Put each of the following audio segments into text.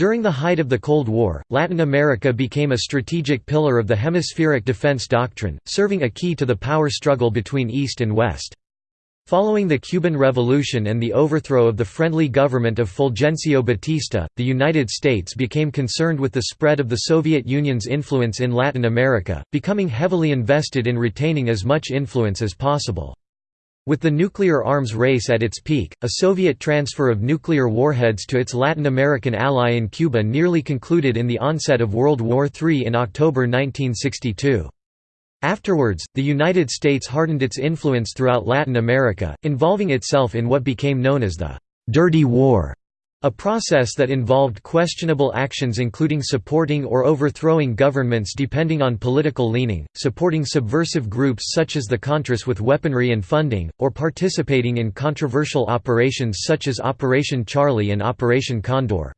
During the height of the Cold War, Latin America became a strategic pillar of the hemispheric defense doctrine, serving a key to the power struggle between East and West. Following the Cuban Revolution and the overthrow of the friendly government of Fulgencio Batista, the United States became concerned with the spread of the Soviet Union's influence in Latin America, becoming heavily invested in retaining as much influence as possible. With the nuclear arms race at its peak, a Soviet transfer of nuclear warheads to its Latin American ally in Cuba nearly concluded in the onset of World War III in October 1962. Afterwards, the United States hardened its influence throughout Latin America, involving itself in what became known as the «Dirty War», a process that involved questionable actions including supporting or overthrowing governments depending on political leaning, supporting subversive groups such as the Contras with weaponry and funding, or participating in controversial operations such as Operation Charlie and Operation Condor.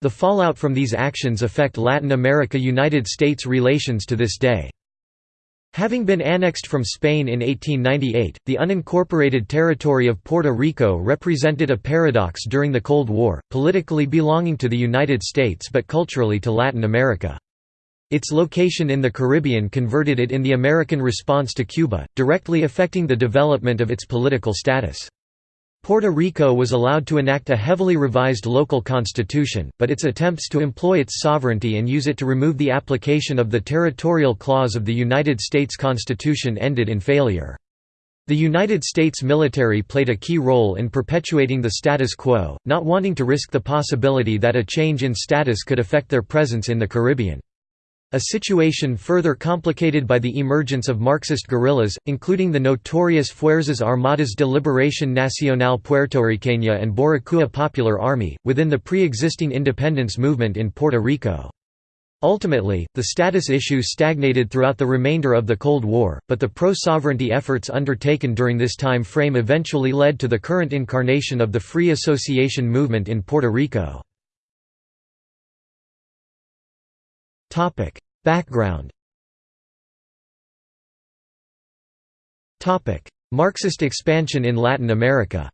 The fallout from these actions affect Latin America–United States relations to this day. Having been annexed from Spain in 1898, the unincorporated territory of Puerto Rico represented a paradox during the Cold War, politically belonging to the United States but culturally to Latin America. Its location in the Caribbean converted it in the American response to Cuba, directly affecting the development of its political status. Puerto Rico was allowed to enact a heavily revised local constitution, but its attempts to employ its sovereignty and use it to remove the application of the territorial clause of the United States Constitution ended in failure. The United States military played a key role in perpetuating the status quo, not wanting to risk the possibility that a change in status could affect their presence in the Caribbean. A situation further complicated by the emergence of Marxist guerrillas, including the notorious Fuerzas Armadas de Liberación Nacional Puertorriqueña and Boricua Popular Army, within the pre-existing independence movement in Puerto Rico. Ultimately, the status issue stagnated throughout the remainder of the Cold War, but the pro-sovereignty efforts undertaken during this time frame eventually led to the current incarnation of the Free Association movement in Puerto Rico. Topic: Background. Topic: Marxist expansion in Latin America.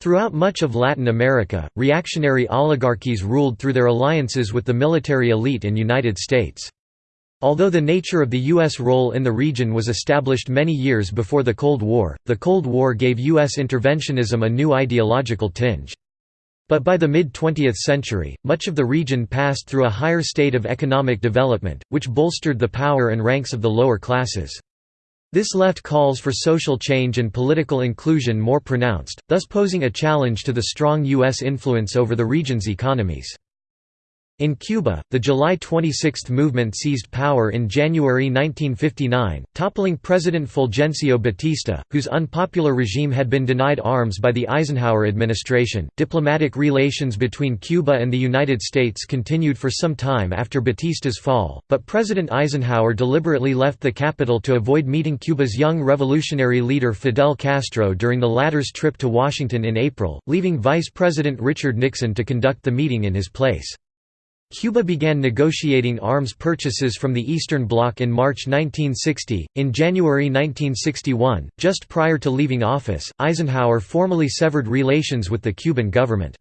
Throughout much of Latin America, reactionary oligarchies ruled through their alliances with the military elite and United States. Although the nature of the U.S. role in the region was established many years before the Cold War, the Cold War gave U.S. interventionism a new ideological tinge. But by the mid-20th century, much of the region passed through a higher state of economic development, which bolstered the power and ranks of the lower classes. This left calls for social change and political inclusion more pronounced, thus posing a challenge to the strong U.S. influence over the region's economies. In Cuba, the July 26 movement seized power in January 1959, toppling President Fulgencio Batista, whose unpopular regime had been denied arms by the Eisenhower administration. Diplomatic relations between Cuba and the United States continued for some time after Batista's fall, but President Eisenhower deliberately left the capital to avoid meeting Cuba's young revolutionary leader Fidel Castro during the latter's trip to Washington in April, leaving Vice President Richard Nixon to conduct the meeting in his place. Cuba began negotiating arms purchases from the Eastern Bloc in March 1960. In January 1961, just prior to leaving office, Eisenhower formally severed relations with the Cuban government.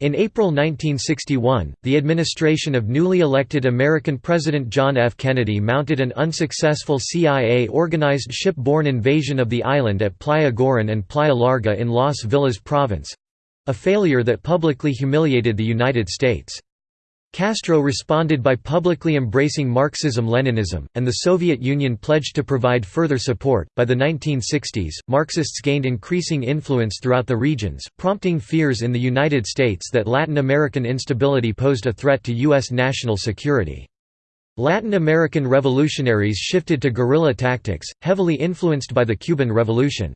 In April 1961, the administration of newly elected American President John F. Kennedy mounted an unsuccessful CIA-organized ship-borne invasion of the island at Playa Girón and Playa Larga in Las Villas province—a failure that publicly humiliated the United States. Castro responded by publicly embracing Marxism-Leninism, and the Soviet Union pledged to provide further support. By the 1960s, Marxists gained increasing influence throughout the regions, prompting fears in the United States that Latin American instability posed a threat to U.S. national security. Latin American revolutionaries shifted to guerrilla tactics, heavily influenced by the Cuban Revolution.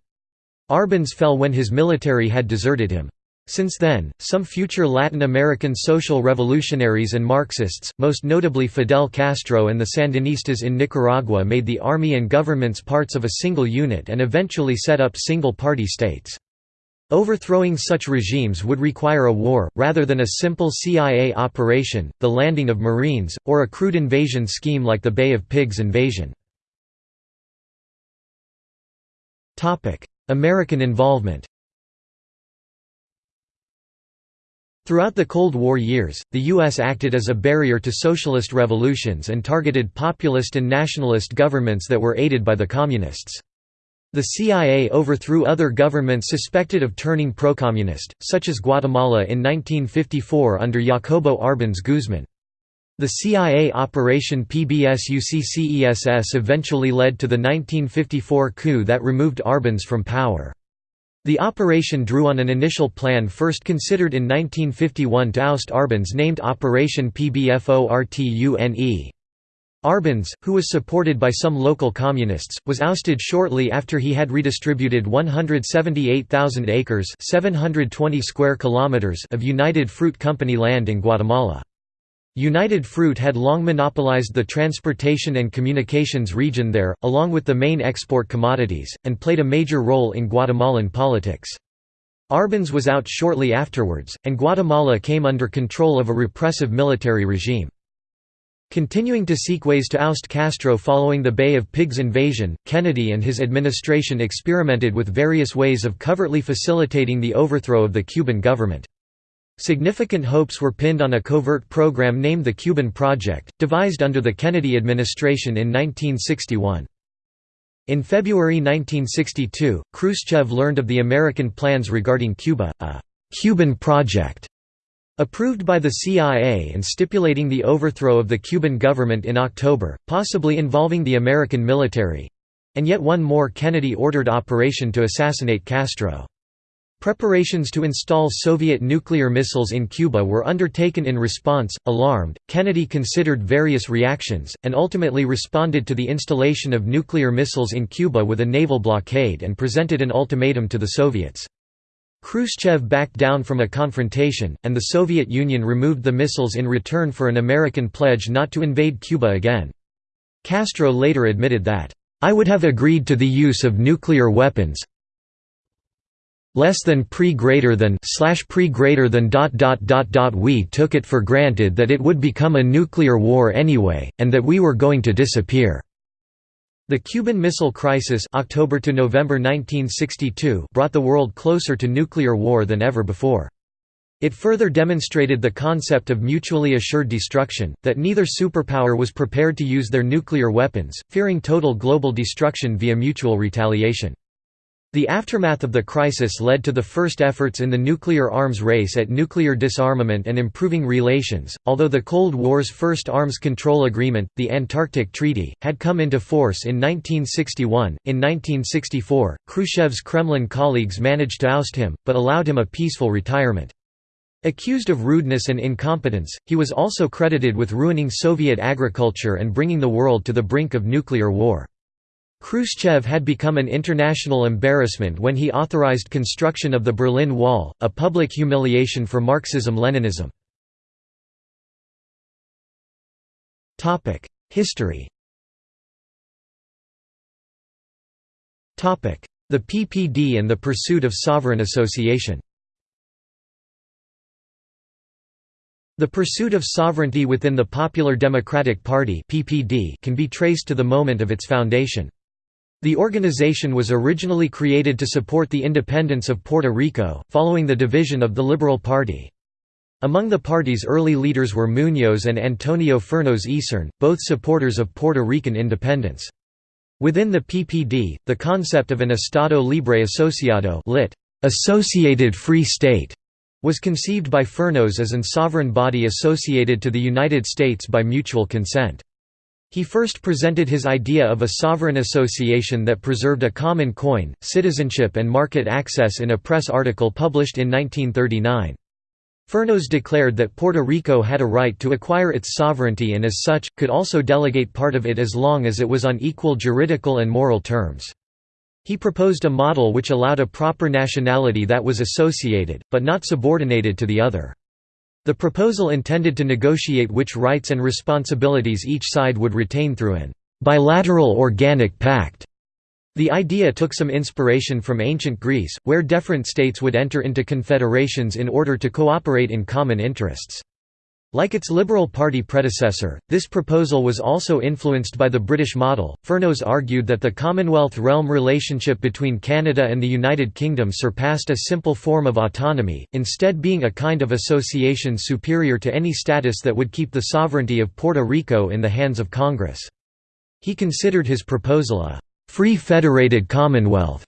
Arbenz fell when his military had deserted him. Since then, some future Latin American social revolutionaries and Marxists, most notably Fidel Castro and the Sandinistas in Nicaragua made the army and governments parts of a single unit and eventually set up single-party states. Overthrowing such regimes would require a war, rather than a simple CIA operation, the landing of Marines, or a crude invasion scheme like the Bay of Pigs invasion. American involvement Throughout the Cold War years, the U.S. acted as a barrier to socialist revolutions and targeted populist and nationalist governments that were aided by the Communists. The CIA overthrew other governments suspected of turning pro-communist, such as Guatemala in 1954 under Jacobo Arbenz Guzman. The CIA Operation PBSuccess eventually led to the 1954 coup that removed Arbenz from power. The operation drew on an initial plan first considered in 1951 to oust Arbenz named Operation PBFORTUNE. Arbenz, who was supported by some local communists, was ousted shortly after he had redistributed 178,000 acres 720 square kilometers of United Fruit Company land in Guatemala. United Fruit had long monopolized the transportation and communications region there, along with the main export commodities, and played a major role in Guatemalan politics. Arbenz was out shortly afterwards, and Guatemala came under control of a repressive military regime. Continuing to seek ways to oust Castro following the Bay of Pigs invasion, Kennedy and his administration experimented with various ways of covertly facilitating the overthrow of the Cuban government. Significant hopes were pinned on a covert program named the Cuban Project, devised under the Kennedy administration in 1961. In February 1962, Khrushchev learned of the American plans regarding Cuba, a «Cuban Project» approved by the CIA and stipulating the overthrow of the Cuban government in October, possibly involving the American military—and yet one more Kennedy-ordered operation to assassinate Castro. Preparations to install Soviet nuclear missiles in Cuba were undertaken in response. Alarmed, Kennedy considered various reactions, and ultimately responded to the installation of nuclear missiles in Cuba with a naval blockade and presented an ultimatum to the Soviets. Khrushchev backed down from a confrontation, and the Soviet Union removed the missiles in return for an American pledge not to invade Cuba again. Castro later admitted that, "...I would have agreed to the use of nuclear weapons, less than pre greater than slash pre greater than dot dot dot dot. We took it for granted that it would become a nuclear war anyway and that we were going to disappear. The Cuban Missile Crisis October to November 1962 brought the world closer to nuclear war than ever before. It further demonstrated the concept of mutually assured destruction, that neither superpower was prepared to use their nuclear weapons, fearing total global destruction via mutual retaliation. The aftermath of the crisis led to the first efforts in the nuclear arms race at nuclear disarmament and improving relations. Although the Cold War's first arms control agreement, the Antarctic Treaty, had come into force in 1961, in 1964, Khrushchev's Kremlin colleagues managed to oust him, but allowed him a peaceful retirement. Accused of rudeness and incompetence, he was also credited with ruining Soviet agriculture and bringing the world to the brink of nuclear war. Khrushchev had become an international embarrassment when he authorized construction of the Berlin Wall, a public humiliation for Marxism-Leninism. History The PPD and the pursuit of sovereign association The pursuit of sovereignty within the Popular Democratic Party can be traced to the moment of its foundation. The organization was originally created to support the independence of Puerto Rico, following the division of the Liberal Party. Among the party's early leaders were Muñoz and Antonio Fernández Isern, both supporters of Puerto Rican independence. Within the PPD, the concept of an Estado Libre Asociado lit. Associated Free State was conceived by Fernández as an sovereign body associated to the United States by mutual consent. He first presented his idea of a sovereign association that preserved a common coin, citizenship and market access in a press article published in 1939. Fernández declared that Puerto Rico had a right to acquire its sovereignty and as such, could also delegate part of it as long as it was on equal juridical and moral terms. He proposed a model which allowed a proper nationality that was associated, but not subordinated to the other. The proposal intended to negotiate which rights and responsibilities each side would retain through an bilateral organic pact. The idea took some inspiration from ancient Greece, where different states would enter into confederations in order to cooperate in common interests. Like its Liberal Party predecessor, this proposal was also influenced by the British model. Fernós argued that the Commonwealth realm relationship between Canada and the United Kingdom surpassed a simple form of autonomy, instead being a kind of association superior to any status that would keep the sovereignty of Puerto Rico in the hands of Congress. He considered his proposal a free federated commonwealth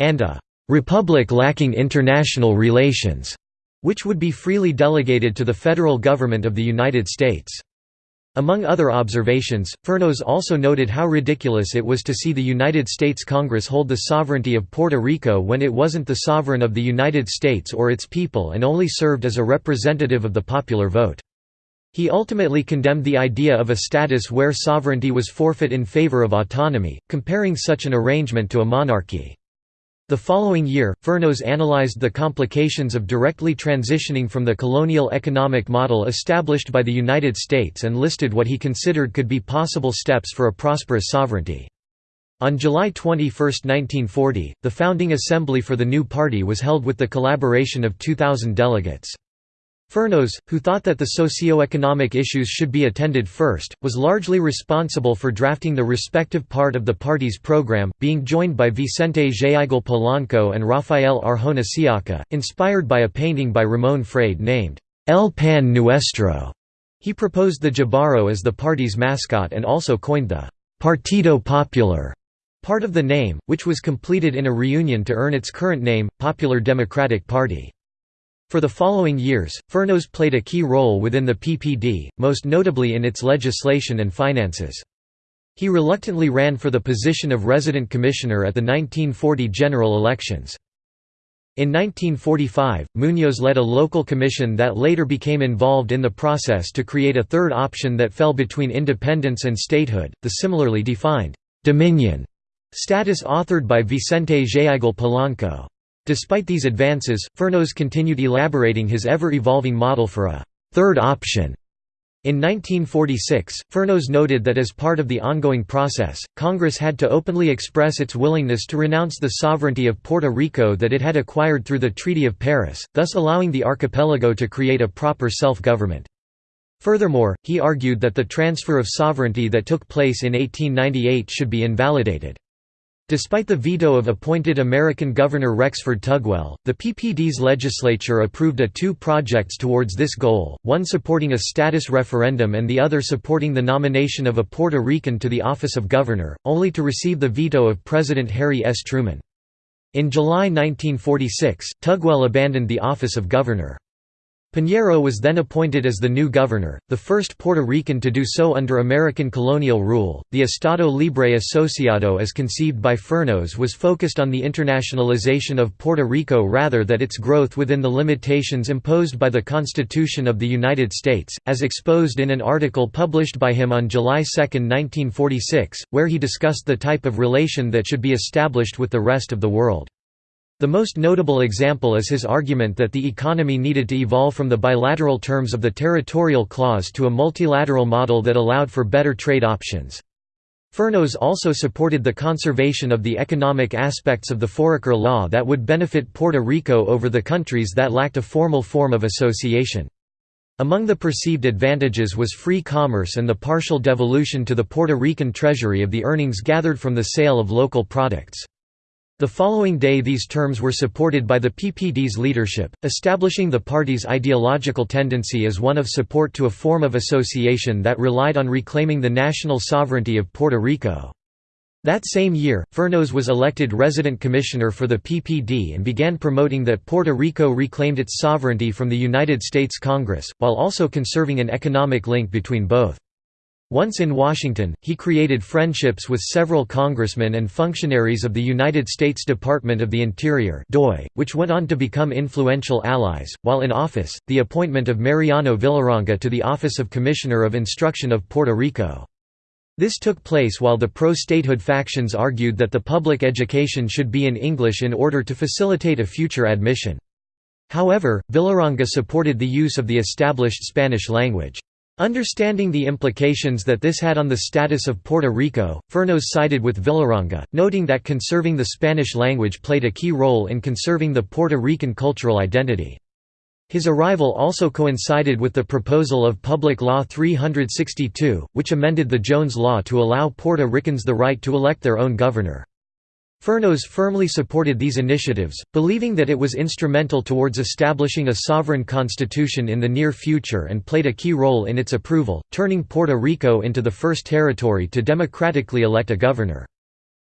and a republic lacking international relations which would be freely delegated to the federal government of the United States. Among other observations, Fernós also noted how ridiculous it was to see the United States Congress hold the sovereignty of Puerto Rico when it wasn't the sovereign of the United States or its people and only served as a representative of the popular vote. He ultimately condemned the idea of a status where sovereignty was forfeit in favor of autonomy, comparing such an arrangement to a monarchy. The following year, Fernós analyzed the complications of directly transitioning from the colonial economic model established by the United States and listed what he considered could be possible steps for a prosperous sovereignty. On July 21, 1940, the founding assembly for the new party was held with the collaboration of 2,000 delegates. Fernós, who thought that the socio-economic issues should be attended first, was largely responsible for drafting the respective part of the party's program, being joined by Vicente Géigel Polanco and Rafael Arjona Siaca, inspired by a painting by Ramon Frade named, El Pan Nuestro. He proposed the Jíbaro as the party's mascot and also coined the Partido Popular part of the name, which was completed in a reunion to earn its current name, Popular Democratic Party. For the following years, Fernós played a key role within the PPD, most notably in its legislation and finances. He reluctantly ran for the position of resident commissioner at the 1940 general elections. In 1945, Muñoz led a local commission that later became involved in the process to create a third option that fell between independence and statehood, the similarly defined «dominion» status authored by Vicente Géigel Polanco. Despite these advances, Fernós continued elaborating his ever-evolving model for a third option. In 1946, Fernós noted that as part of the ongoing process, Congress had to openly express its willingness to renounce the sovereignty of Puerto Rico that it had acquired through the Treaty of Paris, thus allowing the archipelago to create a proper self-government. Furthermore, he argued that the transfer of sovereignty that took place in 1898 should be invalidated. Despite the veto of appointed American Governor Rexford Tugwell, the PPD's legislature approved a two projects towards this goal, one supporting a status referendum and the other supporting the nomination of a Puerto Rican to the office of governor, only to receive the veto of President Harry S. Truman. In July 1946, Tugwell abandoned the office of governor. Piñero was then appointed as the new governor, the first Puerto Rican to do so under American colonial rule. The Estado Libre Asociado, as conceived by Fernós, was focused on the internationalization of Puerto Rico rather than its growth within the limitations imposed by the Constitution of the United States, as exposed in an article published by him on July 2, 1946, where he discussed the type of relation that should be established with the rest of the world. The most notable example is his argument that the economy needed to evolve from the bilateral terms of the territorial clause to a multilateral model that allowed for better trade options. Fernós also supported the conservation of the economic aspects of the Foraker Law that would benefit Puerto Rico over the countries that lacked a formal form of association. Among the perceived advantages was free commerce and the partial devolution to the Puerto Rican treasury of the earnings gathered from the sale of local products. The following day these terms were supported by the PPD's leadership, establishing the party's ideological tendency as one of support to a form of association that relied on reclaiming the national sovereignty of Puerto Rico. That same year, Fernós was elected resident commissioner for the PPD and began promoting that Puerto Rico reclaimed its sovereignty from the United States Congress, while also conserving an economic link between both. Once in Washington, he created friendships with several congressmen and functionaries of the United States Department of the Interior which went on to become influential allies. While in office, the appointment of Mariano Villaronga to the Office of Commissioner of Instruction of Puerto Rico. This took place while the pro-statehood factions argued that the public education should be in English in order to facilitate a future admission. However, Villaronga supported the use of the established Spanish language. Understanding the implications that this had on the status of Puerto Rico, Fernós sided with Villaronga, noting that conserving the Spanish language played a key role in conserving the Puerto Rican cultural identity. His arrival also coincided with the proposal of Public Law 362, which amended the Jones Law to allow Puerto Ricans the right to elect their own governor. Fernós firmly supported these initiatives, believing that it was instrumental towards establishing a sovereign constitution in the near future and played a key role in its approval, turning Puerto Rico into the first territory to democratically elect a governor.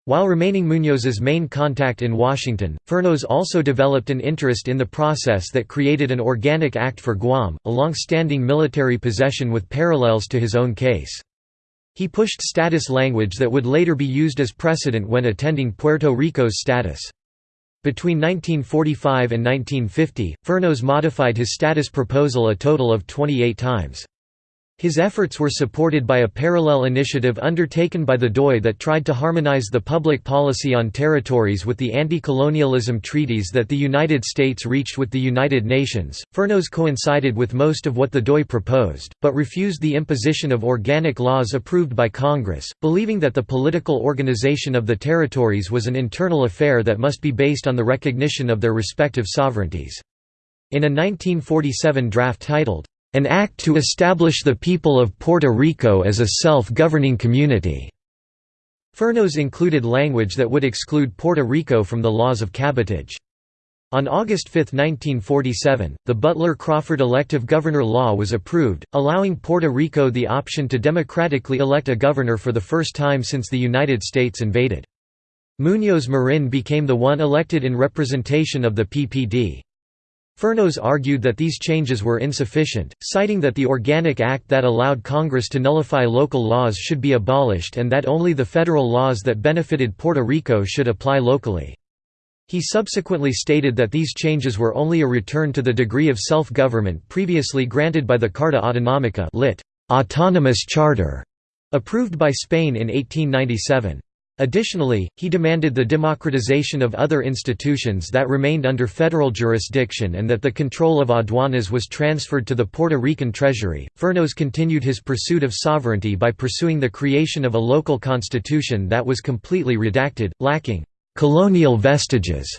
While remaining Muñoz's main contact in Washington, Fernós also developed an interest in the process that created an organic act for Guam, a long-standing military possession with parallels to his own case. He pushed status language that would later be used as precedent when attending Puerto Rico's status. Between 1945 and 1950, Fernós modified his status proposal a total of 28 times. His efforts were supported by a parallel initiative undertaken by the DOI that tried to harmonize the public policy on territories with the anti-colonialism treaties that the United States reached with the United Nations. Fernós coincided with most of what the DOI proposed, but refused the imposition of organic laws approved by Congress, believing that the political organization of the territories was an internal affair that must be based on the recognition of their respective sovereignties. In a 1947 draft titled, an act to establish the people of Puerto Rico as a self-governing community. Fernós included language that would exclude Puerto Rico from the laws of cabotage. On August 5, 1947, the Butler-Crawford elective governor law was approved, allowing Puerto Rico the option to democratically elect a governor for the first time since the United States invaded. Muñoz Marin became the one elected in representation of the PPD. Fernós argued that these changes were insufficient, citing that the Organic Act that allowed Congress to nullify local laws should be abolished and that only the federal laws that benefited Puerto Rico should apply locally. He subsequently stated that these changes were only a return to the degree of self-government previously granted by the Carta Autonómica lit. Autonomous Charter, approved by Spain in 1897. Additionally, he demanded the democratization of other institutions that remained under federal jurisdiction and that the control of aduanas was transferred to the Puerto Rican Treasury. Fernós continued his pursuit of sovereignty by pursuing the creation of a local constitution that was completely redacted, lacking colonial vestiges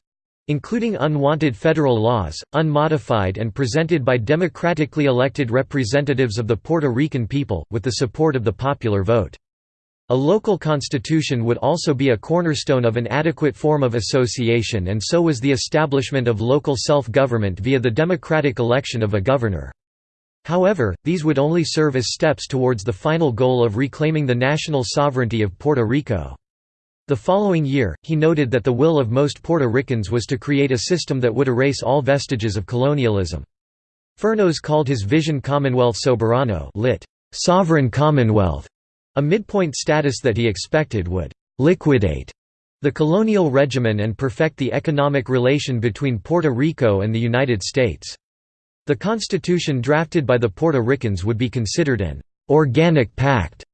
including unwanted federal laws, unmodified and presented by democratically elected representatives of the Puerto Rican people, with the support of the popular vote. A local constitution would also be a cornerstone of an adequate form of association and so was the establishment of local self-government via the democratic election of a governor. However, these would only serve as steps towards the final goal of reclaiming the national sovereignty of Puerto Rico. The following year, he noted that the will of most Puerto Ricans was to create a system that would erase all vestiges of colonialism. Fernós called his vision Commonwealth Soberano lit. Sovereign Commonwealth, a midpoint status that he expected would «liquidate» the colonial regimen and perfect the economic relation between Puerto Rico and the United States. The constitution drafted by the Puerto Ricans would be considered an «organic pact»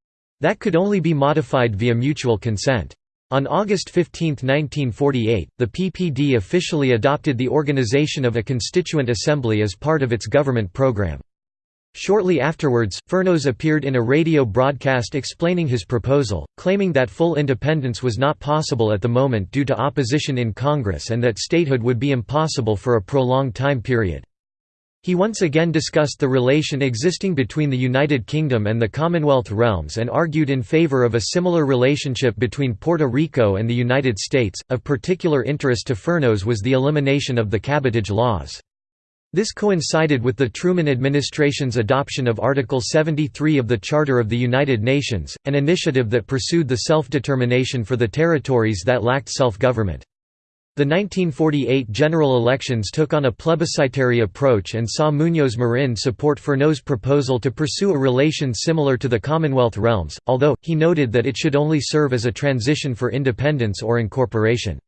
that could only be modified via mutual consent. On August 15, 1948, the PPD officially adopted the organization of a constituent assembly as part of its government program. Shortly afterwards, Fernós appeared in a radio broadcast explaining his proposal, claiming that full independence was not possible at the moment due to opposition in Congress and that statehood would be impossible for a prolonged time period. He once again discussed the relation existing between the United Kingdom and the Commonwealth realms and argued in favor of a similar relationship between Puerto Rico and the United States. Of particular interest to Fernós was the elimination of the cabotage laws. This coincided with the Truman administration's adoption of Article 73 of the Charter of the United Nations, an initiative that pursued the self-determination for the territories that lacked self-government. The 1948 general elections took on a plebiscitary approach and saw Muñoz Marin support Fernós' proposal to pursue a relation similar to the Commonwealth realms, although, he noted that it should only serve as a transition for independence or incorporation.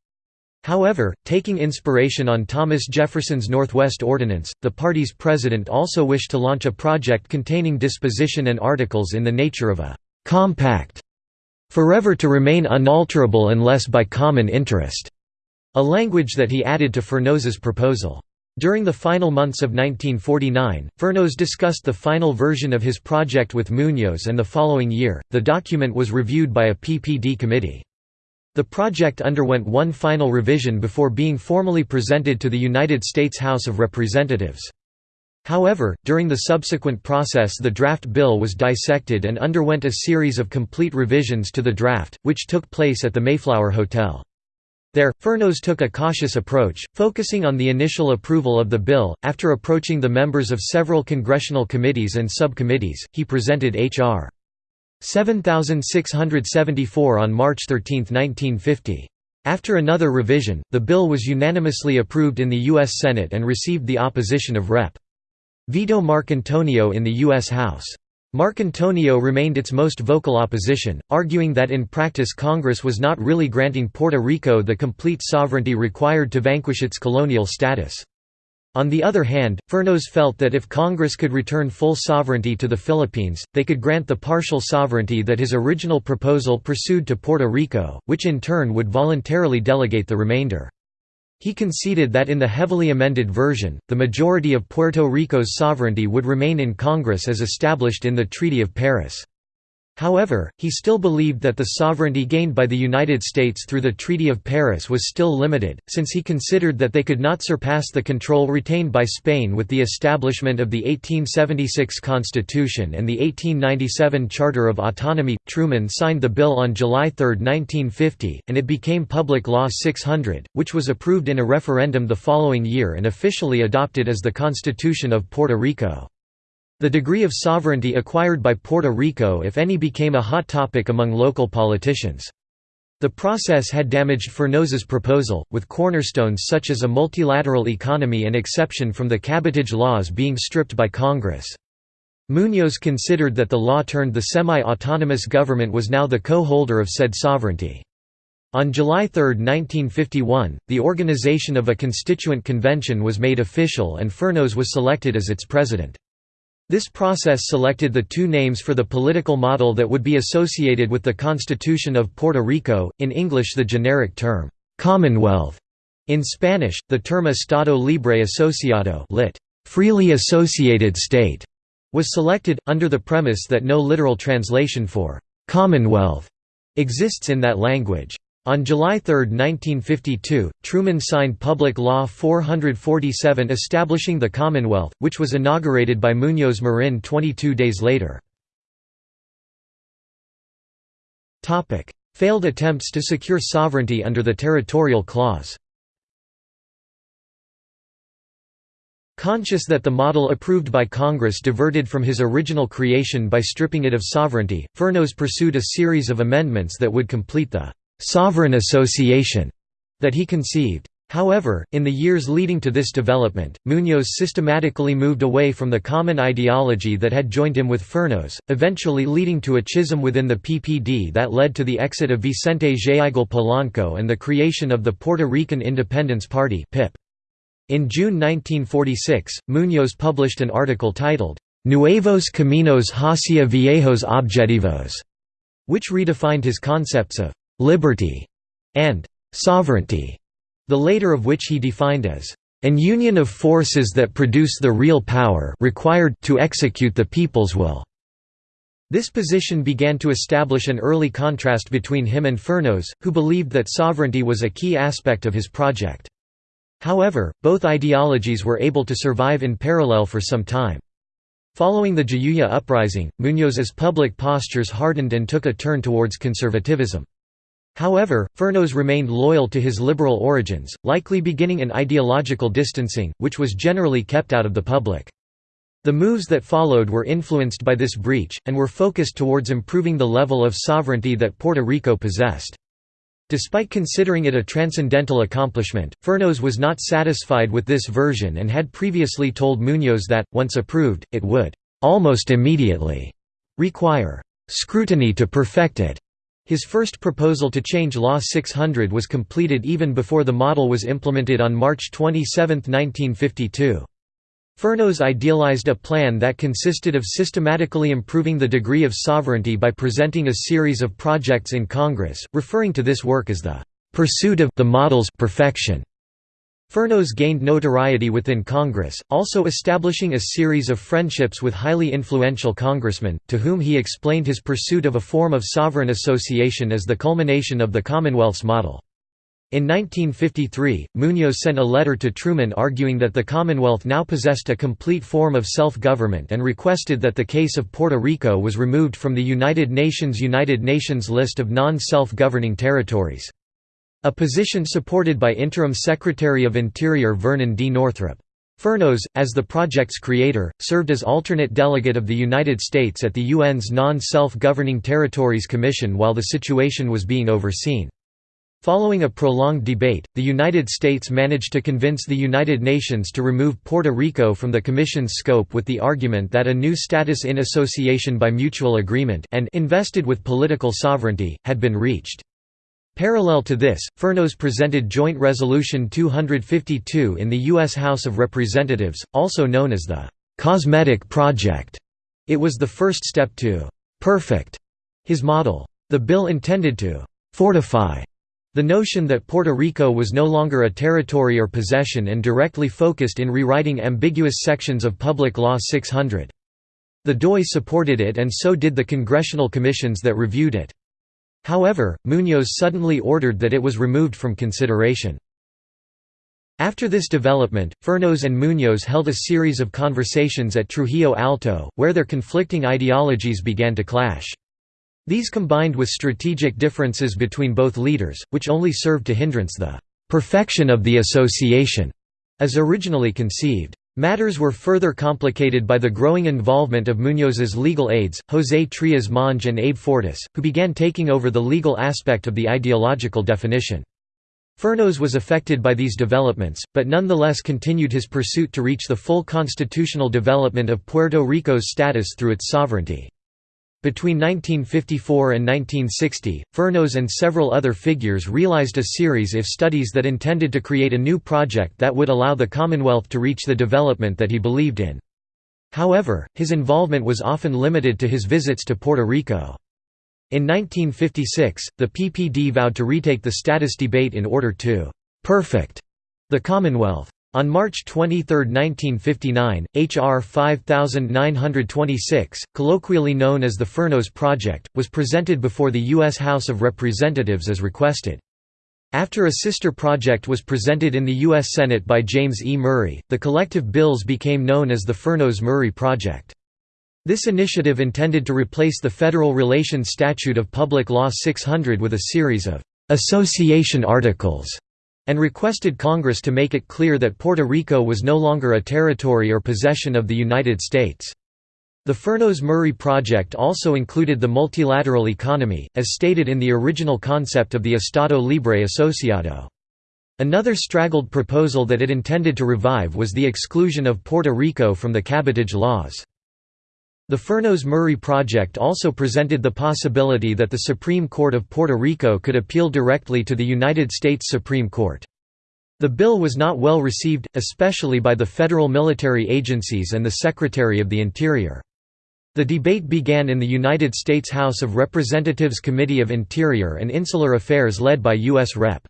However, taking inspiration on Thomas Jefferson's Northwest Ordinance, the party's president also wished to launch a project containing disposition and articles in the nature of a «compact» forever to remain unalterable unless by common interest, a language that he added to Fernós's proposal. During the final months of 1949, Fernós discussed the final version of his project with Muñoz and the following year, the document was reviewed by a PPD committee. The project underwent one final revision before being formally presented to the United States House of Representatives. However, during the subsequent process the draft bill was dissected and underwent a series of complete revisions to the draft, which took place at the Mayflower Hotel. There, Fernós took a cautious approach, focusing on the initial approval of the bill. After approaching the members of several congressional committees and subcommittees, he presented H.R. 7674 on March 13, 1950. After another revision, the bill was unanimously approved in the U.S. Senate and received the opposition of Rep. Vito Marcantonio in the U.S. House. Marcantonio remained its most vocal opposition, arguing that in practice Congress was not really granting Puerto Rico the complete sovereignty required to vanquish its colonial status. On the other hand, Fernós felt that if Congress could return full sovereignty to the Philippines, they could grant the partial sovereignty that his original proposal pursued to Puerto Rico, which in turn would voluntarily delegate the remainder. He conceded that in the heavily amended version, the majority of Puerto Rico's sovereignty would remain in Congress as established in the Treaty of Paris. However, he still believed that the sovereignty gained by the United States through the Treaty of Paris was still limited, since he considered that they could not surpass the control retained by Spain with the establishment of the 1876 Constitution and the 1897 Charter of Autonomy. Truman signed the bill on July 3, 1950, and it became Public Law 600, which was approved in a referendum the following year and officially adopted as the Constitution of Puerto Rico. The degree of sovereignty acquired by Puerto Rico if any became a hot topic among local politicians. The process had damaged Fernós's proposal, with cornerstones such as a multilateral economy and exception from the cabotage laws being stripped by Congress. Muñoz considered that the law turned the semi-autonomous government was now the co-holder of said sovereignty. On July 3, 1951, the organization of a constituent convention was made official and Fernós was selected as its president. This process selected the two names for the political model that would be associated with the Constitution of Puerto Rico, in English the generic term, "'Commonwealth'", in Spanish, the term Estado Libre Asociado lit. "'freely associated state' was selected, under the premise that no literal translation for "'Commonwealth' exists in that language. On July 3, 1952, Truman signed Public Law 447 establishing the Commonwealth, which was inaugurated by Muñoz Marin 22 days later. Failed attempts to secure sovereignty under the Territorial Clause Conscious that the model approved by Congress diverted from his original creation by stripping it of sovereignty, Fernós pursued a series of amendments that would complete the «sovereign association» that he conceived. However, in the years leading to this development, Muñoz systematically moved away from the common ideology that had joined him with Fernós, eventually leading to a schism within the PPD that led to the exit of Vicente Géigel Polanco and the creation of the Puerto Rican Independence Party. In June 1946, Muñoz published an article titled, Nuevos Caminos hacia Viejos Objetivos, which redefined his concepts of liberty, and sovereignty, the later of which he defined as an union of forces that produce the real power required to execute the people's will. This position began to establish an early contrast between him and Fernós, who believed that sovereignty was a key aspect of his project. However, both ideologies were able to survive in parallel for some time. Following the Jayuya uprising, Muñoz's public postures hardened and took a turn towards conservatism. However, Fernós remained loyal to his liberal origins, likely beginning an ideological distancing, which was generally kept out of the public. The moves that followed were influenced by this breach, and were focused towards improving the level of sovereignty that Puerto Rico possessed. Despite considering it a transcendental accomplishment, Fernós was not satisfied with this version and had previously told Muñoz that, once approved, it would «almost immediately» require «scrutiny to perfect it». His first proposal to change Law 600 was completed even before the model was implemented on March 27, 1952. Fernós idealized a plan that consisted of systematically improving the degree of sovereignty by presenting a series of projects in Congress, referring to this work as the pursuit of the model's perfection. Fernós gained notoriety within Congress, also establishing a series of friendships with highly influential congressmen, to whom he explained his pursuit of a form of sovereign association as the culmination of the Commonwealth's model. In 1953, Muñoz sent a letter to Truman arguing that the Commonwealth now possessed a complete form of self-government and requested that the case of Puerto Rico was removed from the United Nations United Nations list of non-self-governing territories. A position supported by interim Secretary of Interior Vernon D. Northrop. Fernós, as the project's creator, served as alternate delegate of the United States at the UN's Non-Self-Governing Territories Commission while the situation was being overseen. Following a prolonged debate, the United States managed to convince the United Nations to remove Puerto Rico from the Commission's scope with the argument that a new status in association by mutual agreement and invested with political sovereignty, had been reached. Parallel to this, Fernós presented Joint Resolution 252 in the U.S. House of Representatives, also known as the «Cosmetic Project». It was the first step to «perfect» his model. The bill intended to «fortify» The notion that Puerto Rico was no longer a territory or possession and directly focused in rewriting ambiguous sections of Public Law 600. The DOI supported it and so did the congressional commissions that reviewed it. However, Muñoz suddenly ordered that it was removed from consideration. After this development, Fernós and Muñoz held a series of conversations at Trujillo Alto, where their conflicting ideologies began to clash. These combined with strategic differences between both leaders, which only served to hindrance the «perfection of the association» as originally conceived. Matters were further complicated by the growing involvement of Muñoz's legal aides, José Trías Monge and Abe Fortas, who began taking over the legal aspect of the ideological definition. Fernós was affected by these developments, but nonetheless continued his pursuit to reach the full constitutional development of Puerto Rico's status through its sovereignty. Between 1954 and 1960, Fernós and several other figures realized a series of studies that intended to create a new project that would allow the Commonwealth to reach the development that he believed in. However, his involvement was often limited to his visits to Puerto Rico. In 1956, the PPD vowed to retake the status debate in order to «perfect» the Commonwealth. On March 23, 1959, H.R. 5926, colloquially known as the Fernós Project, was presented before the U.S. House of Representatives as requested. After a sister project was presented in the U.S. Senate by James E. Murray, the collective bills became known as the Fernós-Murray Project. This initiative intended to replace the Federal Relations Statute of Public Law 600 with a series of «association articles» and requested Congress to make it clear that Puerto Rico was no longer a territory or possession of the United States. The Fernós-Murray project also included the multilateral economy, as stated in the original concept of the Estado Libre Asociado. Another straggled proposal that it intended to revive was the exclusion of Puerto Rico from the cabotage laws. The Fernós-Murray project also presented the possibility that the Supreme Court of Puerto Rico could appeal directly to the United States Supreme Court. The bill was not well received, especially by the federal military agencies and the Secretary of the Interior. The debate began in the United States House of Representatives Committee of Interior and Insular Affairs led by U.S. Rep.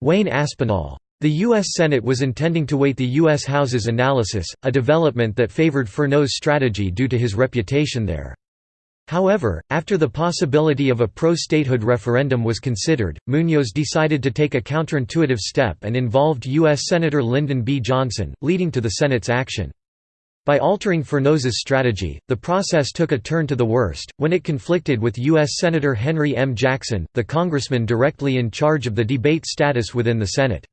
Wayne Aspinall. The U.S. Senate was intending to wait the U.S. House's analysis, a development that favored Fernós' strategy due to his reputation there. However, after the possibility of a pro-statehood referendum was considered, Muñoz decided to take a counterintuitive step and involved U.S. Senator Lyndon B. Johnson, leading to the Senate's action. By altering Fernós's strategy, the process took a turn to the worst, when it conflicted with U.S. Senator Henry M. Jackson, the congressman directly in charge of the debate status within the Senate.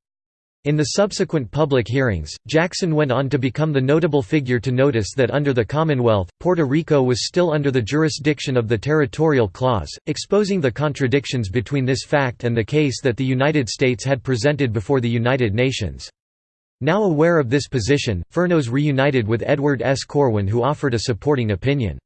In the subsequent public hearings, Jackson went on to become the notable figure to notice that under the Commonwealth, Puerto Rico was still under the jurisdiction of the Territorial Clause, exposing the contradictions between this fact and the case that the United States had presented before the United Nations. Now aware of this position, Fernós reunited with Edward S. Corwin who offered a supporting opinion.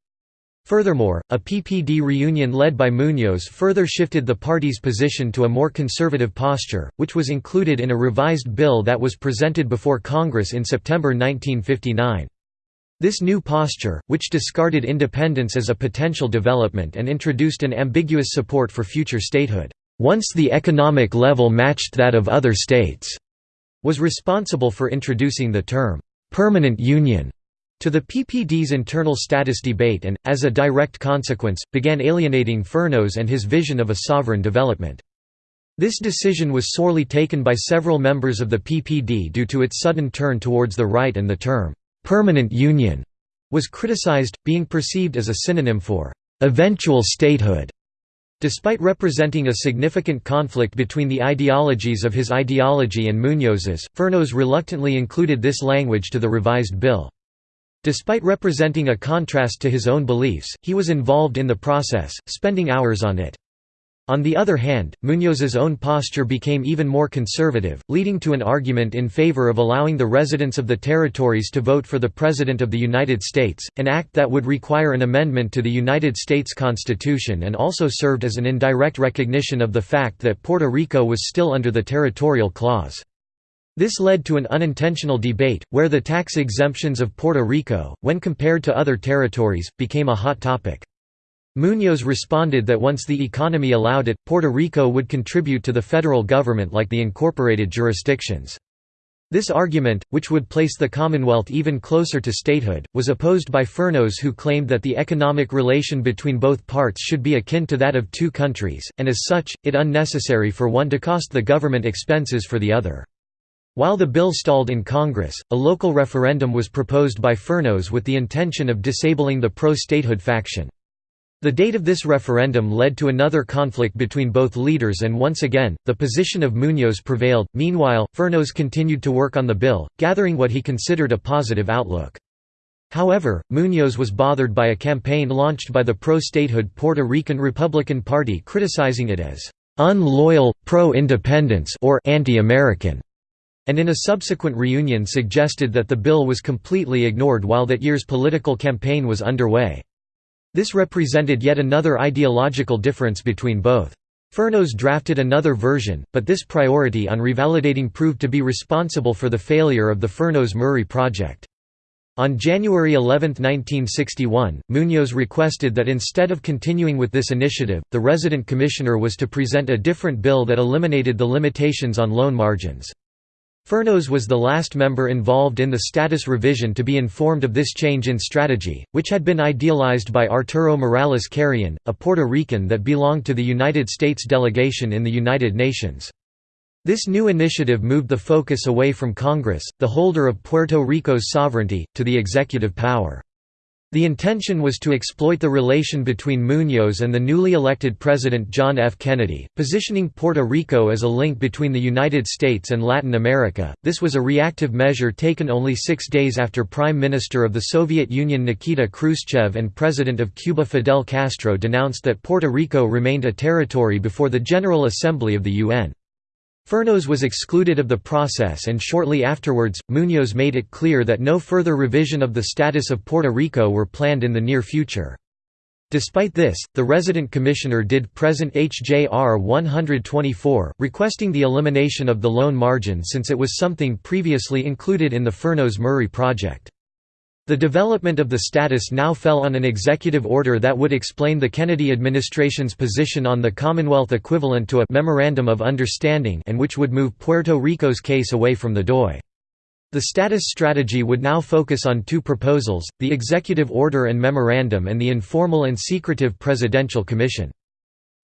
Furthermore, a PPD reunion led by Muñoz further shifted the party's position to a more conservative posture, which was included in a revised bill that was presented before Congress in September 1959. This new posture, which discarded independence as a potential development and introduced an ambiguous support for future statehood, once the economic level matched that of other states, was responsible for introducing the term, permanent union to the PPD's internal status debate and, as a direct consequence, began alienating Fernós and his vision of a sovereign development. This decision was sorely taken by several members of the PPD due to its sudden turn towards the right and the term, "'permanent union' was criticized, being perceived as a synonym for "'eventual statehood' Despite representing a significant conflict between the ideologies of his ideology and Muñoz's, Fernós reluctantly included this language to the revised bill. Despite representing a contrast to his own beliefs, he was involved in the process, spending hours on it. On the other hand, Muñoz's own posture became even more conservative, leading to an argument in favor of allowing the residents of the territories to vote for the President of the United States, an act that would require an amendment to the United States Constitution and also served as an indirect recognition of the fact that Puerto Rico was still under the territorial clause. This led to an unintentional debate, where the tax exemptions of Puerto Rico, when compared to other territories, became a hot topic. Muñoz responded that once the economy allowed it, Puerto Rico would contribute to the federal government like the incorporated jurisdictions. This argument, which would place the Commonwealth even closer to statehood, was opposed by Fernós who claimed that the economic relation between both parts should be akin to that of two countries, and as such, it unnecessary for one to cost the government expenses for the other. While the bill stalled in Congress, a local referendum was proposed by Fernós with the intention of disabling the pro-statehood faction. The date of this referendum led to another conflict between both leaders and once again, the position of Muñoz prevailed. Meanwhile, Fernós continued to work on the bill, gathering what he considered a positive outlook. However, Muñoz was bothered by a campaign launched by the pro-statehood Puerto Rican Republican Party criticizing it as unloyal, pro-independence or anti-American, and in a subsequent reunion suggested that the bill was completely ignored while that year's political campaign was underway. This represented yet another ideological difference between both. Fernós drafted another version, but this priority on revalidating proved to be responsible for the failure of the Fernós-Murray project. On January 11, 1961, Muñoz requested that instead of continuing with this initiative, the resident commissioner was to present a different bill that eliminated the limitations on loan margins. Fernós was the last member involved in the status revision to be informed of this change in strategy, which had been idealized by Arturo Morales Carrion, a Puerto Rican that belonged to the United States delegation in the United Nations. This new initiative moved the focus away from Congress, the holder of Puerto Rico's sovereignty, to the executive power. The intention was to exploit the relation between Muñoz and the newly elected President John F. Kennedy, positioning Puerto Rico as a link between the United States and Latin America. This was a reactive measure taken only six days after Prime Minister of the Soviet Union Nikita Khrushchev and President of Cuba Fidel Castro denounced that Puerto Rico remained a territory before the General Assembly of the UN. Fernós was excluded of the process and shortly afterwards, Muñoz made it clear that no further revision of the status of Puerto Rico were planned in the near future. Despite this, the resident commissioner did present HJR 124, requesting the elimination of the loan margin since it was something previously included in the Fernós-Murray project. The development of the status now fell on an executive order that would explain the Kennedy administration's position on the Commonwealth equivalent to a «memorandum of understanding» and which would move Puerto Rico's case away from the DOI. The status strategy would now focus on two proposals, the executive order and memorandum and the informal and secretive presidential commission.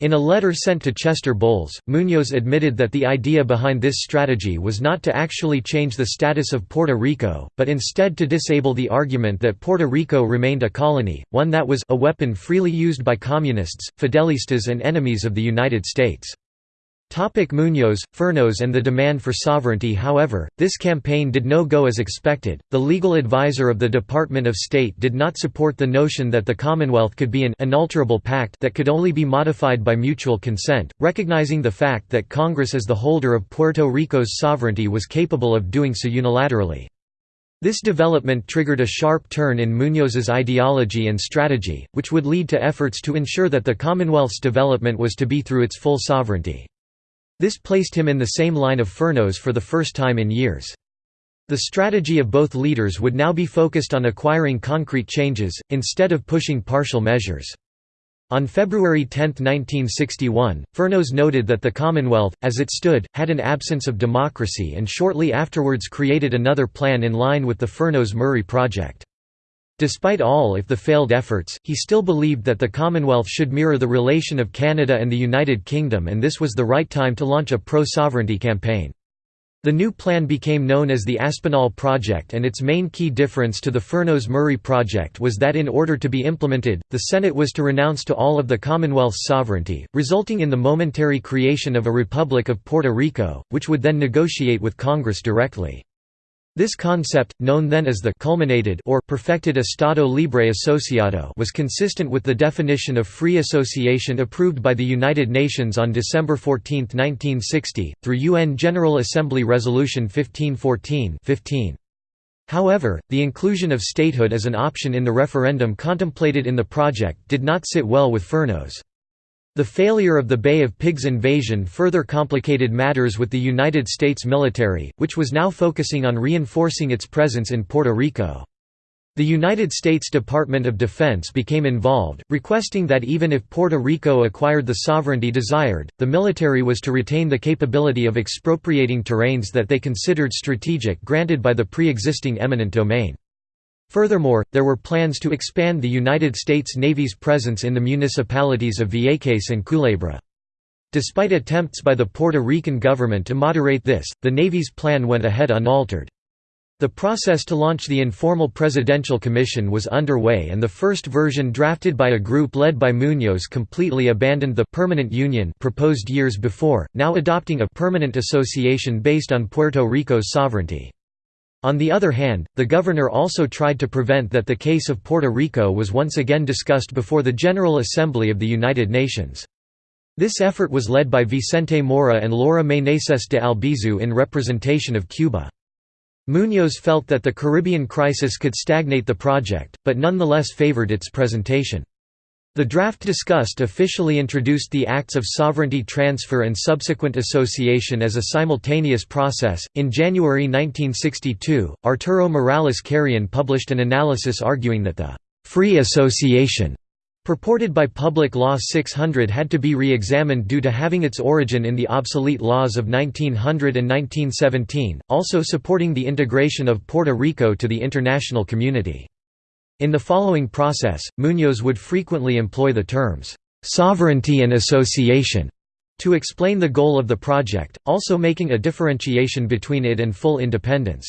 In a letter sent to Chester Bowles, Muñoz admitted that the idea behind this strategy was not to actually change the status of Puerto Rico, but instead to disable the argument that Puerto Rico remained a colony, one that was a weapon freely used by communists, fidelistas and enemies of the United States. Topic Muñoz, Fernós and the demand for sovereignty However, this campaign did no go as expected. The legal advisor of the Department of State did not support the notion that the Commonwealth could be an unalterable pact that could only be modified by mutual consent, recognizing the fact that Congress as the holder of Puerto Rico's sovereignty was capable of doing so unilaterally. This development triggered a sharp turn in Muñoz's ideology and strategy, which would lead to efforts to ensure that the Commonwealth's development was to be through its full sovereignty. This placed him in the same line of Fernós for the first time in years. The strategy of both leaders would now be focused on acquiring concrete changes, instead of pushing partial measures. On February 10, 1961, Fernós noted that the Commonwealth, as it stood, had an absence of democracy and shortly afterwards created another plan in line with the Fernós-Murray project. Despite all if the failed efforts, he still believed that the Commonwealth should mirror the relation of Canada and the United Kingdom and this was the right time to launch a pro-sovereignty campaign. The new plan became known as the Aspinall Project and its main key difference to the Fernós-Murray Project was that in order to be implemented, the Senate was to renounce to all of the Commonwealth's sovereignty, resulting in the momentary creation of a Republic of Puerto Rico, which would then negotiate with Congress directly. This concept, known then as the culminated or perfected Estado Libre Asociado was consistent with the definition of free association approved by the United Nations on December 14, 1960, through UN General Assembly Resolution 1514 15. However, the inclusion of statehood as an option in the referendum contemplated in the project did not sit well with Fernós. The failure of the Bay of Pigs invasion further complicated matters with the United States military, which was now focusing on reinforcing its presence in Puerto Rico. The United States Department of Defense became involved, requesting that even if Puerto Rico acquired the sovereignty desired, the military was to retain the capability of expropriating terrains that they considered strategic granted by the pre-existing eminent domain. Furthermore, there were plans to expand the United States Navy's presence in the municipalities of Vieques and Culebra. Despite attempts by the Puerto Rican government to moderate this, the Navy's plan went ahead unaltered. The process to launch the informal presidential commission was underway and the first version drafted by a group led by Muñoz completely abandoned the «permanent union» proposed years before, now adopting a «permanent association» based on Puerto Rico's sovereignty. On the other hand, the governor also tried to prevent that the case of Puerto Rico was once again discussed before the General Assembly of the United Nations. This effort was led by Vicente Mora and Laura Meneses de Albizu in representation of Cuba. Muñoz felt that the Caribbean crisis could stagnate the project, but nonetheless favored its presentation. The draft discussed officially introduced the acts of sovereignty transfer and subsequent association as a simultaneous process. In January 1962, Arturo Morales Carrion published an analysis arguing that the free association purported by Public Law 600 had to be re-examined due to having its origin in the obsolete laws of 1900 and 1917, also supporting the integration of Puerto Rico to the international community. In the following process, Muñoz would frequently employ the terms, "'sovereignty and association' to explain the goal of the project, also making a differentiation between it and full independence.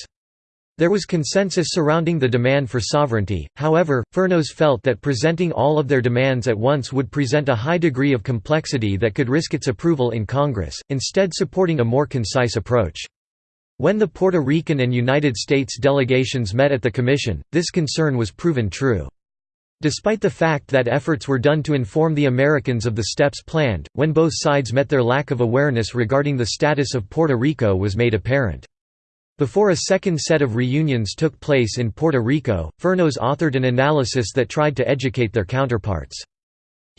There was consensus surrounding the demand for sovereignty, however, Fernós felt that presenting all of their demands at once would present a high degree of complexity that could risk its approval in Congress, instead supporting a more concise approach. When the Puerto Rican and United States delegations met at the Commission, this concern was proven true. Despite the fact that efforts were done to inform the Americans of the steps planned, when both sides met their lack of awareness regarding the status of Puerto Rico was made apparent. Before a second set of reunions took place in Puerto Rico, Fernós authored an analysis that tried to educate their counterparts.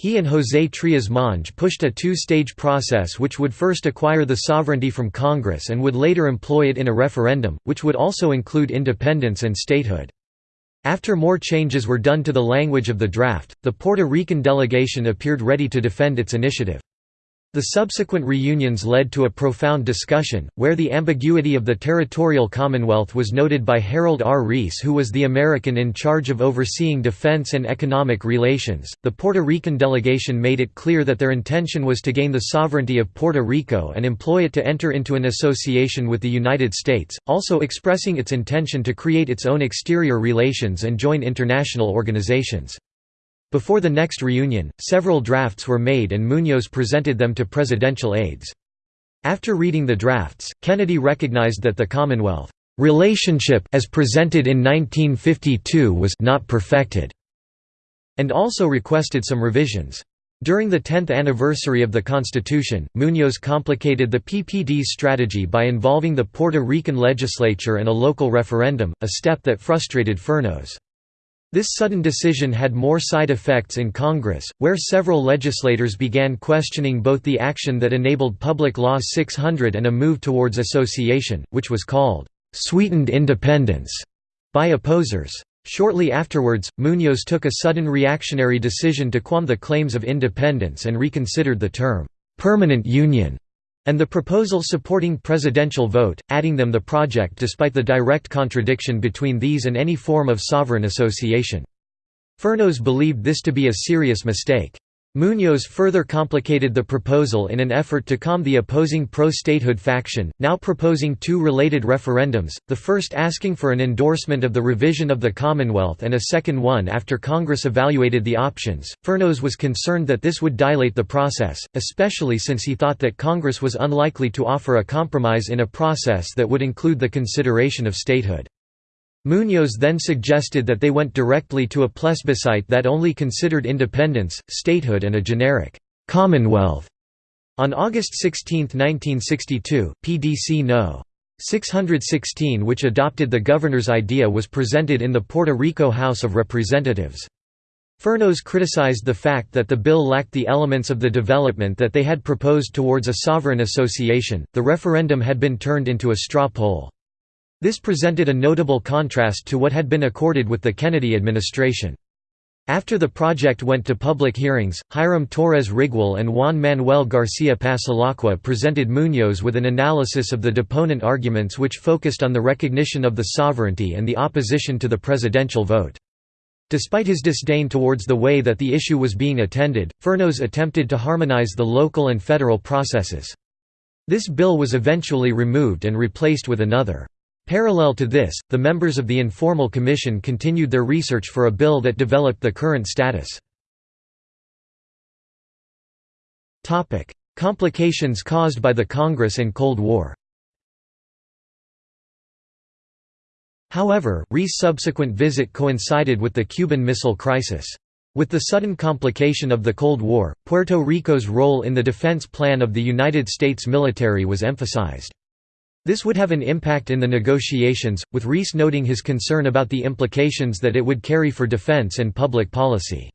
He and José Trías Monge pushed a two-stage process which would first acquire the sovereignty from Congress and would later employ it in a referendum, which would also include independence and statehood. After more changes were done to the language of the draft, the Puerto Rican delegation appeared ready to defend its initiative. The subsequent reunions led to a profound discussion, where the ambiguity of the territorial commonwealth was noted by Harold R. Reese, who was the American in charge of overseeing defense and economic relations. The Puerto Rican delegation made it clear that their intention was to gain the sovereignty of Puerto Rico and employ it to enter into an association with the United States, also expressing its intention to create its own exterior relations and join international organizations. Before the next reunion, several drafts were made and Muñoz presented them to presidential aides. After reading the drafts, Kennedy recognized that the Commonwealth relationship as presented in 1952 was not perfected, and also requested some revisions. During the 10th anniversary of the Constitution, Muñoz complicated the PPD's strategy by involving the Puerto Rican legislature and a local referendum, a step that frustrated Fernós. This sudden decision had more side effects in Congress, where several legislators began questioning both the action that enabled Public Law 600 and a move towards association, which was called, "...sweetened independence", by opposers. Shortly afterwards, Muñoz took a sudden reactionary decision to qualm the claims of independence and reconsidered the term, "...permanent union", and the proposal supporting presidential vote, adding them the project despite the direct contradiction between these and any form of sovereign association. Fernós believed this to be a serious mistake. Muñoz further complicated the proposal in an effort to calm the opposing pro-statehood faction, now proposing two related referendums, the first asking for an endorsement of the revision of the Commonwealth and a second one after Congress evaluated the options. Fernós was concerned that this would dilate the process, especially since he thought that Congress was unlikely to offer a compromise in a process that would include the consideration of statehood. Muñoz then suggested that they went directly to a plebiscite that only considered independence, statehood and a generic «commonwealth». On August 16, 1962, PDC No. 616 which adopted the governor's idea was presented in the Puerto Rico House of Representatives. Fernós criticized the fact that the bill lacked the elements of the development that they had proposed towards a sovereign association. The referendum had been turned into a straw poll. This presented a notable contrast to what had been accorded with the Kennedy administration. After the project went to public hearings, Hiram Torres Rigual and Juan Manuel García Passalacqua presented Muñoz with an analysis of the deponent arguments which focused on the recognition of the sovereignty and the opposition to the presidential vote. Despite his disdain towards the way that the issue was being attended, Fernós attempted to harmonize the local and federal processes. This bill was eventually removed and replaced with another. Parallel to this, the members of the Informal Commission continued their research for a bill that developed the current status. Complications caused by the Congress and Cold War However, Rees' subsequent visit coincided with the Cuban Missile Crisis. With the sudden complication of the Cold War, Puerto Rico's role in the defense plan of the United States military was emphasized. This would have an impact in the negotiations, with Rees noting his concern about the implications that it would carry for defense and public policy.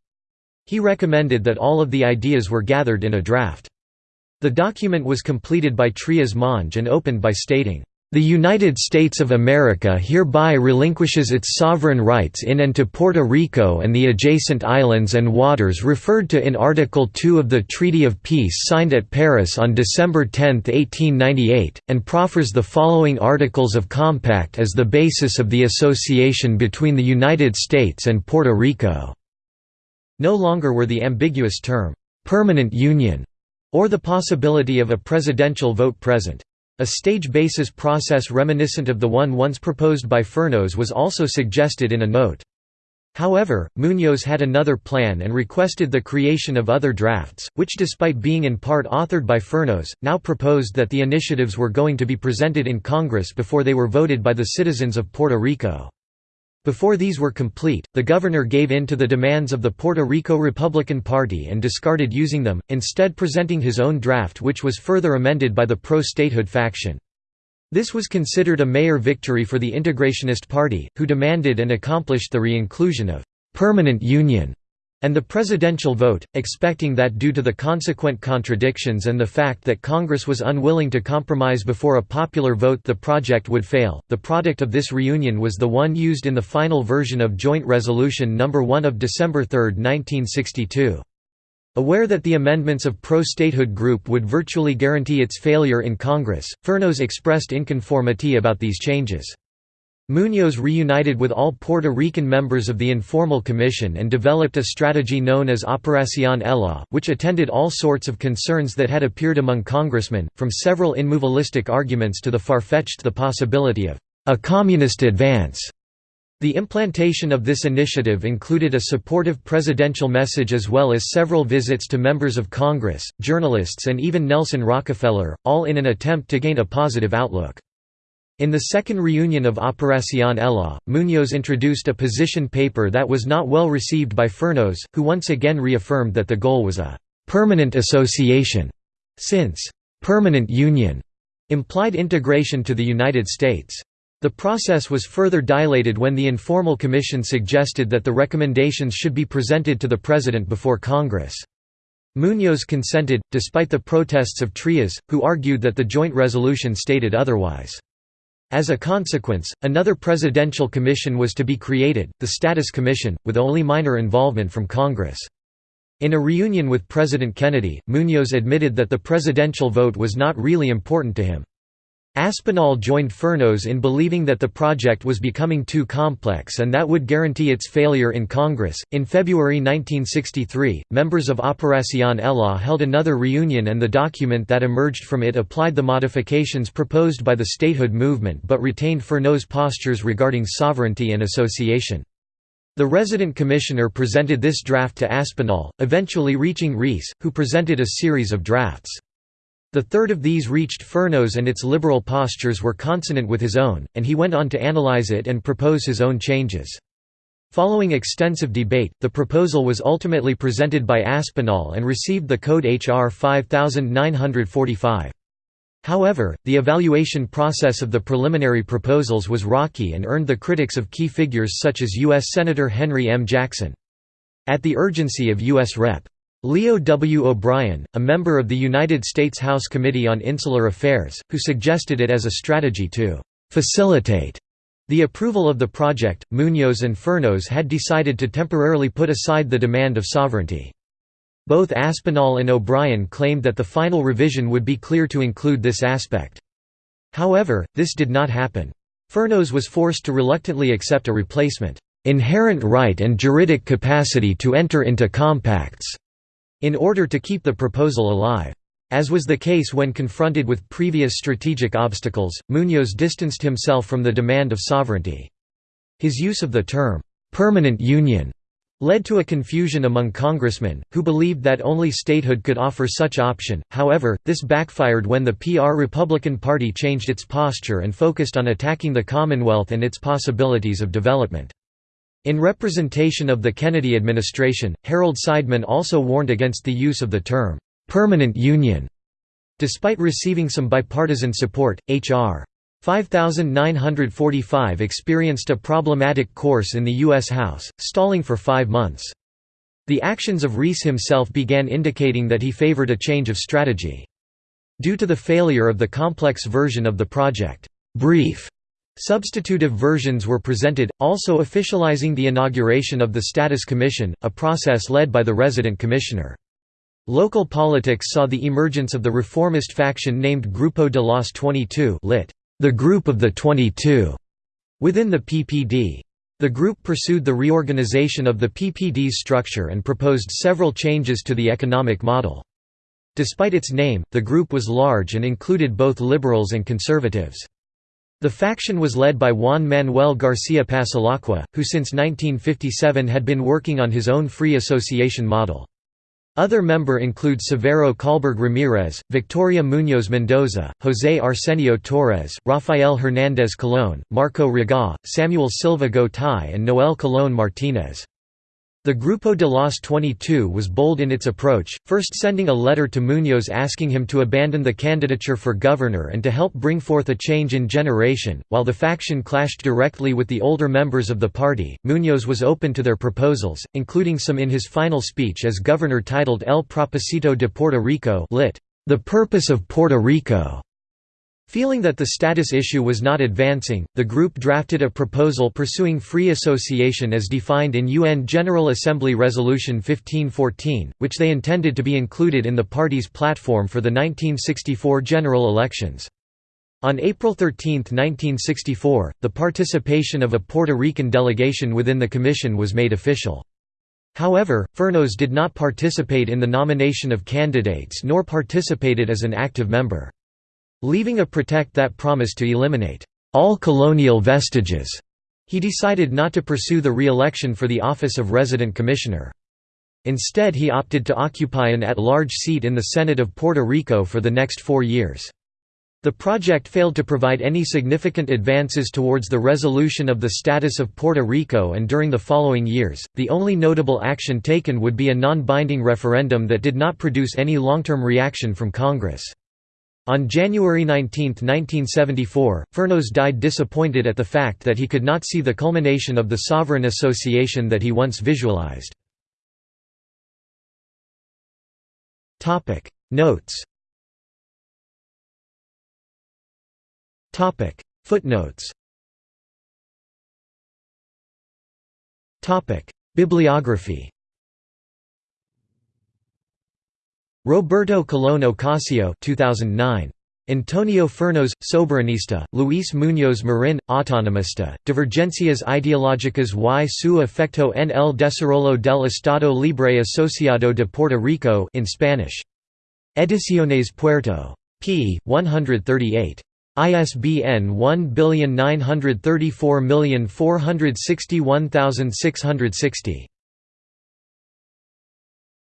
He recommended that all of the ideas were gathered in a draft. The document was completed by Trias Monge and opened by stating, the United States of America hereby relinquishes its sovereign rights in and to Puerto Rico and the adjacent islands and waters referred to in Article 2 of the Treaty of Peace signed at Paris on December 10, 1898, and proffers the following Articles of Compact as the basis of the association between the United States and Puerto Rico." No longer were the ambiguous term, "'permanent union' or the possibility of a presidential vote present. A stage basis process reminiscent of the one once proposed by Fernós was also suggested in a note. However, Muñoz had another plan and requested the creation of other drafts, which despite being in part authored by Fernós, now proposed that the initiatives were going to be presented in Congress before they were voted by the citizens of Puerto Rico. Before these were complete, the governor gave in to the demands of the Puerto Rico Republican Party and discarded using them, instead presenting his own draft which was further amended by the pro-statehood faction. This was considered a major victory for the Integrationist Party, who demanded and accomplished the re-inclusion of «permanent union» and the presidential vote, expecting that due to the consequent contradictions and the fact that Congress was unwilling to compromise before a popular vote the project would fail. The product of this reunion was the one used in the final version of Joint Resolution No. 1 of December 3, 1962. Aware that the amendments of pro-statehood group would virtually guarantee its failure in Congress, Fernós expressed inconformity about these changes. Muñoz reunited with all Puerto Rican members of the Informal Commission and developed a strategy known as Operación Ela, which attended all sorts of concerns that had appeared among congressmen, from several immovalistic arguments to the far-fetched the possibility of a communist advance. The implantation of this initiative included a supportive presidential message as well as several visits to members of Congress, journalists and even Nelson Rockefeller, all in an attempt to gain a positive outlook. In the second reunion of Operación Ela, Muñoz introduced a position paper that was not well received by Fernós, who once again reaffirmed that the goal was a «permanent association», since «permanent union» implied integration to the United States. The process was further dilated when the informal commission suggested that the recommendations should be presented to the President before Congress. Muñoz consented, despite the protests of Trias, who argued that the joint resolution stated otherwise. As a consequence, another presidential commission was to be created, the Status Commission, with only minor involvement from Congress. In a reunion with President Kennedy, Muñoz admitted that the presidential vote was not really important to him. Aspinall joined Fernós in believing that the project was becoming too complex and that would guarantee its failure in Congress. In February 1963, members of Operación Ela held another reunion, and the document that emerged from it applied the modifications proposed by the statehood movement but retained Fernós' postures regarding sovereignty and association. The resident commissioner presented this draft to Aspinall, eventually reaching Rees, who presented a series of drafts. The third of these reached Fernós and its liberal postures were consonant with his own, and he went on to analyze it and propose his own changes. Following extensive debate, the proposal was ultimately presented by Aspinall and received the code HR 5945. However, the evaluation process of the preliminary proposals was rocky and earned the critics of key figures such as U.S. Senator Henry M. Jackson. At the urgency of U.S. Rep. Leo W. O'Brien, a member of the United States House Committee on Insular Affairs, who suggested it as a strategy to «facilitate» the approval of the project, Muñoz and Fernós had decided to temporarily put aside the demand of sovereignty. Both Aspinall and O'Brien claimed that the final revision would be clear to include this aspect. However, this did not happen. Fernós was forced to reluctantly accept a replacement, "...inherent right and juridic capacity to enter into compacts." In order to keep the proposal alive. As was the case when confronted with previous strategic obstacles, Muñoz distanced himself from the demand of sovereignty. His use of the term, "'permanent union' led to a confusion among congressmen, who believed that only statehood could offer such option, however, this backfired when the PR Republican Party changed its posture and focused on attacking the Commonwealth and its possibilities of development. In representation of the Kennedy administration, Harold Seidman also warned against the use of the term, "'permanent union'". Despite receiving some bipartisan support, H.R. 5945 experienced a problematic course in the U.S. House, stalling for five months. The actions of Rees himself began indicating that he favored a change of strategy. Due to the failure of the complex version of the project, brief Substitutive versions were presented, also officializing the inauguration of the Status Commission, a process led by the resident commissioner. Local politics saw the emergence of the reformist faction named Grupo de los 22 lit. The Group of the 22 within the PPD. The group pursued the reorganization of the PPD's structure and proposed several changes to the economic model. Despite its name, the group was large and included both liberals and conservatives. The faction was led by Juan Manuel García Passalacqua, who since 1957 had been working on his own free association model. Other member include Severo Colberg Ramirez, Victoria Muñoz Mendoza, José Arsenio Torres, Rafael Hernández Colón, Marco Raga, Samuel Silva Gotay and Noel Colón Martínez. The Grupo de los 22 was bold in its approach, first sending a letter to Muñoz asking him to abandon the candidature for governor and to help bring forth a change in generation. While the faction clashed directly with the older members of the party, Muñoz was open to their proposals, including some in his final speech as governor titled El Propósito de Puerto Rico lit. The Purpose of Puerto Rico. Feeling that the status issue was not advancing, the group drafted a proposal pursuing free association as defined in UN General Assembly Resolution 1514, which they intended to be included in the party's platform for the 1964 general elections. On April 13, 1964, the participation of a Puerto Rican delegation within the commission was made official. However, Fernós did not participate in the nomination of candidates nor participated as an active member. Leaving a protect that promised to eliminate all colonial vestiges, he decided not to pursue the re-election for the office of resident commissioner. Instead he opted to occupy an at-large seat in the Senate of Puerto Rico for the next four years. The project failed to provide any significant advances towards the resolution of the status of Puerto Rico and during the following years, the only notable action taken would be a non-binding referendum that did not produce any long-term reaction from Congress. On January 19, 1974, Fernós died disappointed at the fact that he could not see the culmination of the sovereign association that he once visualized. Notes Footnotes Bibliography Roberto Colón Ocasio 2009. Antonio Fernós, Soberanista, Luis Muñoz Marin, Autonomista, Divergencias ideológicas y su efecto en el desarrollo del Estado Libre Asociado de Puerto Rico in Spanish. Ediciones Puerto. p. 138. ISBN 1934461660.